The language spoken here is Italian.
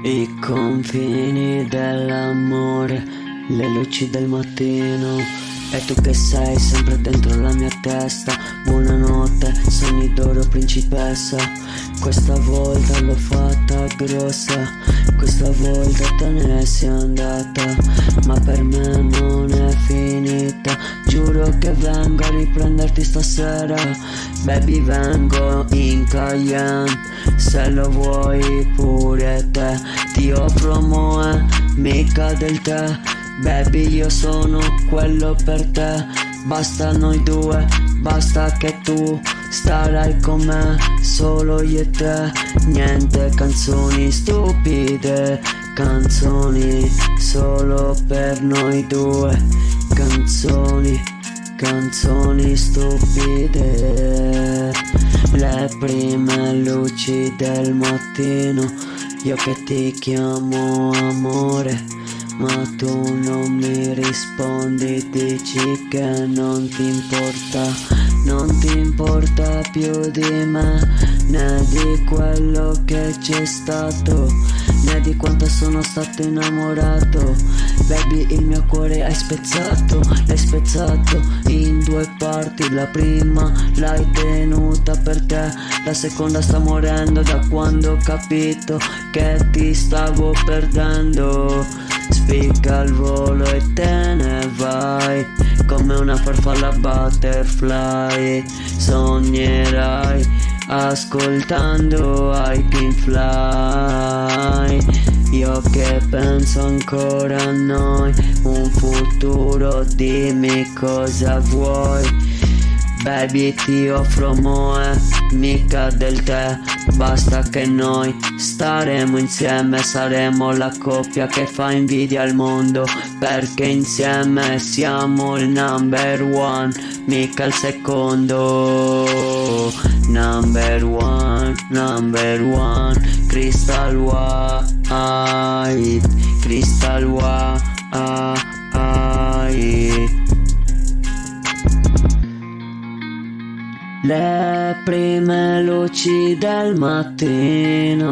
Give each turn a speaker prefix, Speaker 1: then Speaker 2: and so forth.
Speaker 1: I confini dell'amore, le luci del mattino. E tu che sei sempre dentro la mia testa. Buonanotte, sogni d'oro principessa. Questa volta l'ho fatta grossa. Questa volta te ne sei andata che vengo a riprenderti stasera. Baby vengo in Cayenne se lo vuoi pure te Ti offro moe, mica del te. Baby io sono quello per te. Basta noi due, basta che tu starai con me Solo io e te, niente canzoni stupide Canzoni solo per noi due. Canzoni, canzoni stupide. Le prime luci del mattino Io che ti chiamo amore Ma tu non mi rispondi Dici che non ti importa Non ti importa più di me Né di quello che c'è stato Né di quanto sono stato innamorato. Baby il mio cuore hai spezzato L'hai spezzato in due parti. La prima l'hai tenuta per te La seconda sta morendo da quando ho capito Che ti stavo perdendo. Spicca il volo e te ne Come una farfalla butterfly. Sognerai ascoltando I Pink Fly. Io che penso ancora a noi Un futuro dimmi cosa vuoi Baby ti offro moe Mica del te. Basta che noi staremo insieme Saremo la coppia che fa invidia al mondo Perché insieme siamo il number one Mica il secondo. Number one, number one Crystal white Crystal white Le prime luci del mattino